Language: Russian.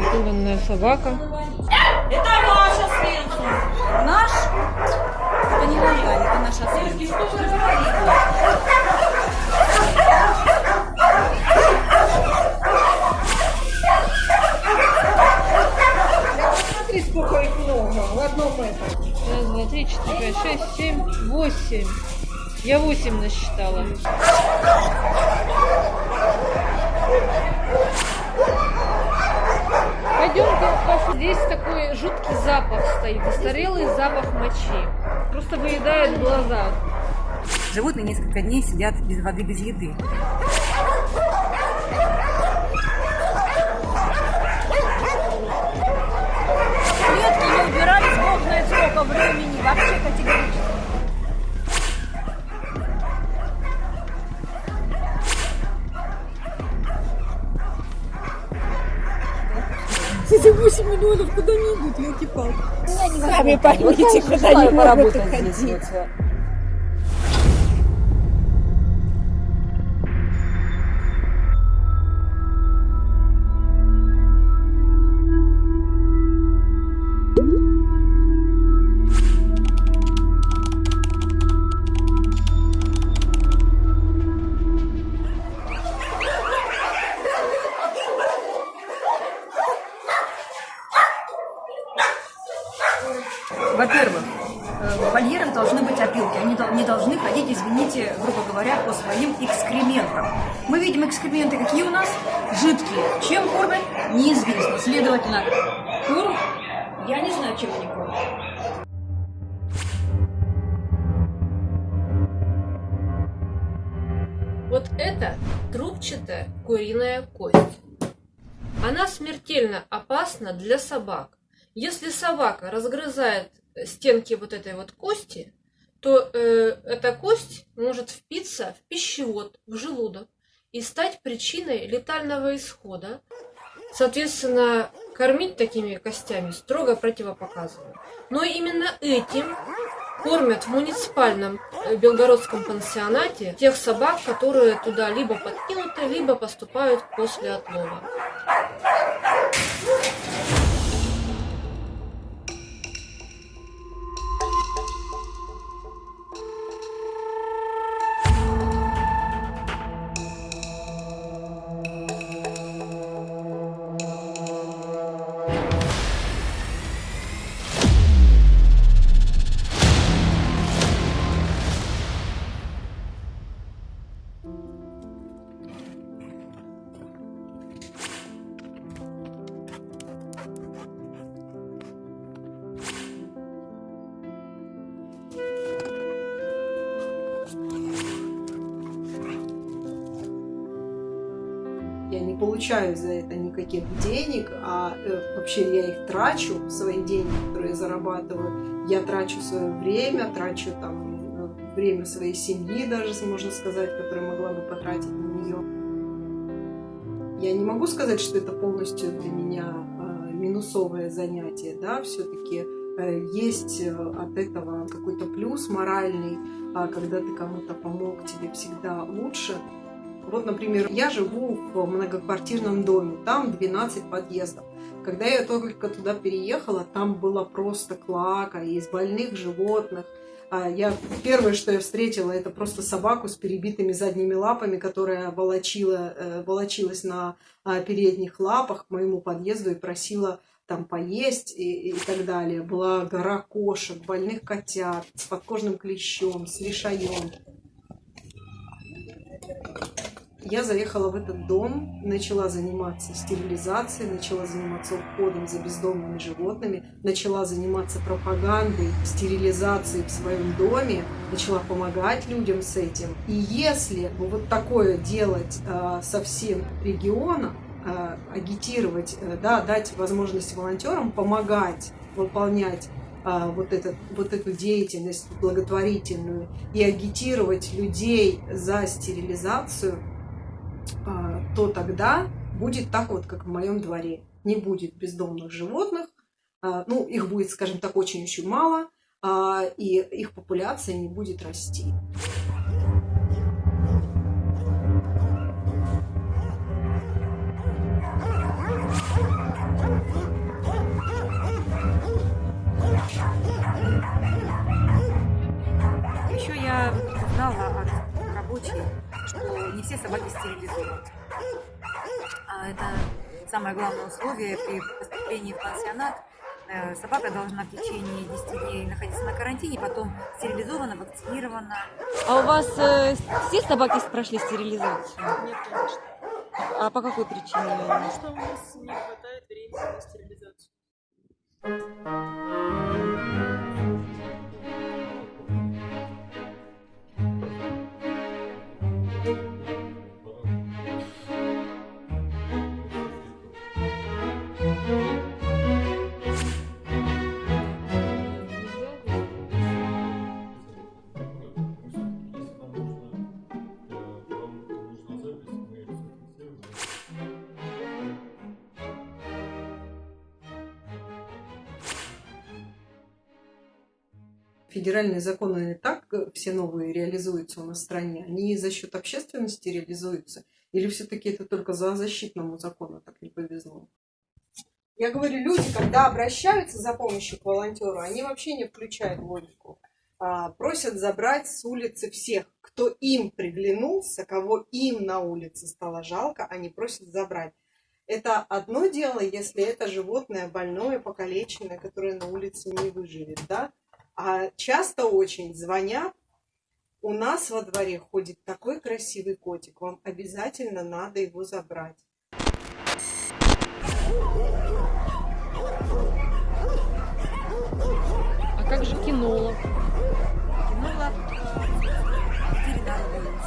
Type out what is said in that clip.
напуганная собака. Это Маша Свенсон. Наш? Это не Наталья, это наша Свенсон. Смотри, сколько их много в одном этом. Раз, два, три, четыре, пять, шесть, семь, восемь. Я восемь насчитала. Пойдемте, здесь такой жуткий запах стоит, застарелый запах мочи. Просто выедает глаза. Животные несколько дней сидят без воды, без еды. Клетки не убирались, бог знает сколько времени, вообще категорически. Елки-палки. Сами поймите, куда не могут ходить. Во-первых, э, в вольерах должны быть опилки. Они не должны ходить, извините, грубо говоря, по своим экскрементам. Мы видим экскременты, какие у нас? Жидкие. Чем кормят? Неизвестно. Следовательно, кур, я не знаю, чем они кормят. Вот это трубчатая куриная кость. Она смертельно опасна для собак. Если собака разгрызает стенки вот этой вот кости, то э, эта кость может впиться в пищевод, в желудок и стать причиной летального исхода. Соответственно, кормить такими костями строго противопоказано. Но именно этим кормят в муниципальном э, белгородском пансионате тех собак, которые туда либо подкинуты, либо поступают после отлова. Я не получаю за это никаких денег, а э, вообще я их трачу, свои деньги, которые я зарабатываю. Я трачу свое время, трачу там э, время своей семьи даже, можно сказать, которое могла бы потратить на нее. Я не могу сказать, что это полностью для меня э, минусовое занятие, да, все-таки э, есть э, от этого какой-то плюс моральный, а когда ты кому-то помог, тебе всегда лучше. Вот, например, я живу в многоквартирном доме, там 12 подъездов. Когда я только туда переехала, там было просто клака из больных животных. А Я, первое, что я встретила, это просто собаку с перебитыми задними лапами, которая волочила, э, волочилась на а, передних лапах к моему подъезду и просила там поесть и, и так далее. Была гора кошек, больных котят с подкожным клещом, с лишаем. Я заехала в этот дом, начала заниматься стерилизацией, начала заниматься уходом за бездомными животными, начала заниматься пропагандой стерилизации в своем доме, начала помогать людям с этим. И если вот такое делать э, со всем регионом, э, агитировать, э, да, дать возможность волонтерам помогать выполнять а, вот, этот, вот эту деятельность благотворительную и агитировать людей за стерилизацию, а, то тогда будет так вот, как в моем дворе. Не будет бездомных животных, а, ну, их будет, скажем так, очень-очень мало, а, и их популяция не будет расти. Что не все собаки стерилизованы. А это самое главное условие при поступлении в пансионат. Э, Собака должна в течение 10 дней находиться на карантине, потом стерилизована, вакцинирована. А у вас э, все собаки прошли стерилизацию? Нет, конечно. А по какой причине? Потому что у нас не хватает времени на стерилизацию. Федеральные законы не так э, все новые реализуются у нас в стране, они за счет общественности реализуются, или все-таки это только за защитному закону так не повезло? Я говорю, люди, когда обращаются за помощью к волонтеру, они вообще не включают логику. А, просят забрать с улицы всех, кто им приглянулся, кого им на улице стало жалко, они просят забрать. Это одно дело, если это животное больное, покалеченное, которое на улице не выживет, да? А часто очень звонят, у нас во дворе ходит такой красивый котик, вам обязательно надо его забрать. А как же кинолог? Кинула ветеринар больницы.